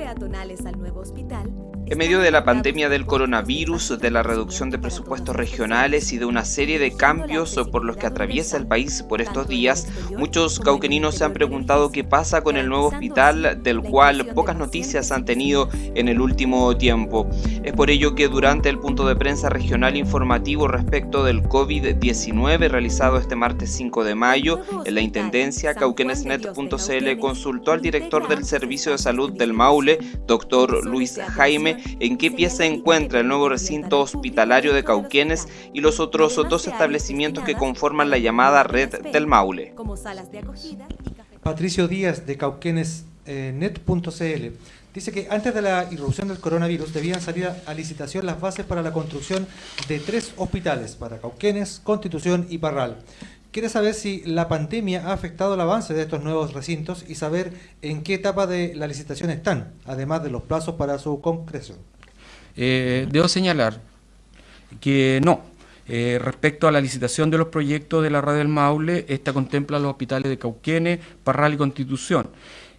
peatonales al nuevo hospital en medio de la pandemia del coronavirus, de la reducción de presupuestos regionales y de una serie de cambios por los que atraviesa el país por estos días, muchos cauqueninos se han preguntado qué pasa con el nuevo hospital, del cual pocas noticias han tenido en el último tiempo. Es por ello que durante el punto de prensa regional informativo respecto del COVID-19 realizado este martes 5 de mayo, en la Intendencia, cauquenesnet.cl consultó al director del Servicio de Salud del Maule, doctor Luis Jaime, en qué pie se encuentra el nuevo recinto hospitalario de Cauquenes y los otros dos establecimientos que conforman la llamada red del Maule. Patricio Díaz de cauquenesnet.cl eh, dice que antes de la irrupción del coronavirus debían salir a licitación las bases para la construcción de tres hospitales para Cauquenes, Constitución y Parral. Quiere saber si la pandemia ha afectado el avance de estos nuevos recintos y saber en qué etapa de la licitación están, además de los plazos para su concreción. Eh, debo señalar que no. Eh, respecto a la licitación de los proyectos de la red del Maule, esta contempla los hospitales de Cauquenes, Parral y Constitución.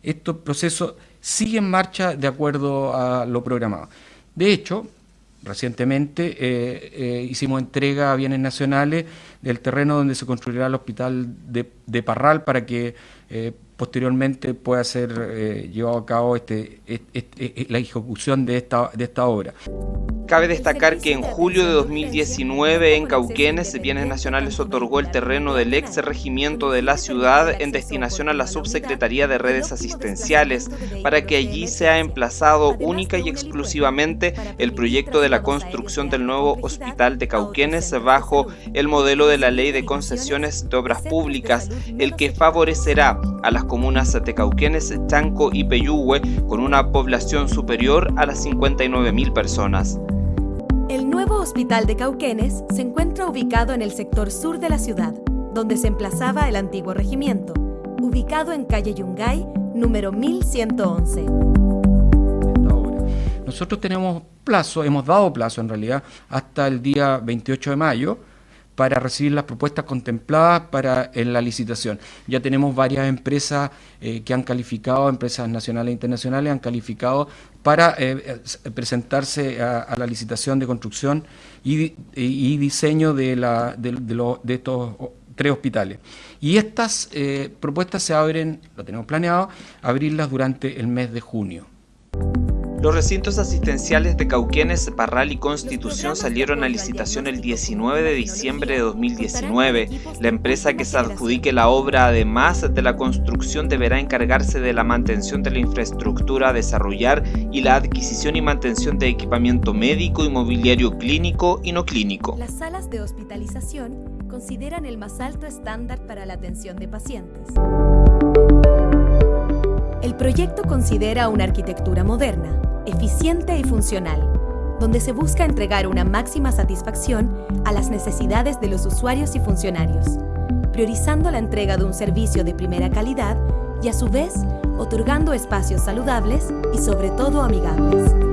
Estos procesos siguen en marcha de acuerdo a lo programado. De hecho, Recientemente eh, eh, hicimos entrega a bienes nacionales del terreno donde se construirá el hospital de, Parral para que eh, posteriormente pueda ser llevado a cabo este, la ejecución de esta, de esta obra. Cabe destacar que en julio de 2019 en Cauquenes, Bienes Nacionales otorgó el terreno del ex regimiento de la ciudad en destinación a la Subsecretaría de Redes Asistenciales para que allí sea emplazado única y exclusivamente el proyecto de la construcción del nuevo hospital de Cauquenes bajo el modelo de la Ley de Concesiones de Obras Públicas, el que favorecerá a las comunas de Cauquenes, Chanco y Peyúgue con una población superior a las 59.000 personas. El nuevo Hospital de Cauquenes se encuentra ubicado en el sector sur de la ciudad, donde se emplazaba el antiguo regimiento, ubicado en calle Yungay, número 1111. Nosotros tenemos plazo, hemos dado plazo en realidad, hasta el día 28 de mayo, para recibir las propuestas contempladas para en la licitación. Ya tenemos varias empresas eh, que han calificado, empresas nacionales e internacionales, han calificado para eh, eh, presentarse a, la licitación de construcción y, diseño de, la, de, estos tres hospitales. Y estas propuestas se abren, lo tenemos planeado, abrirlas durante el mes de junio. Los recintos asistenciales de Cauquenes, Parral y Constitución salieron a licitación el 19 de diciembre de 2019. La empresa que se adjudique la obra, además de la construcción, deberá encargarse de la mantención de la infraestructura a desarrollar y la adquisición y mantención de equipamiento médico y mobiliario clínico y no clínico. Las salas de hospitalización consideran el más alto estándar para la atención de pacientes. El proyecto considera una arquitectura moderna, eficiente y funcional, donde se busca entregar una máxima satisfacción a las necesidades de los usuarios y funcionarios, priorizando la entrega de un servicio de primera calidad y a su vez otorgando espacios saludables y sobre todo amigables.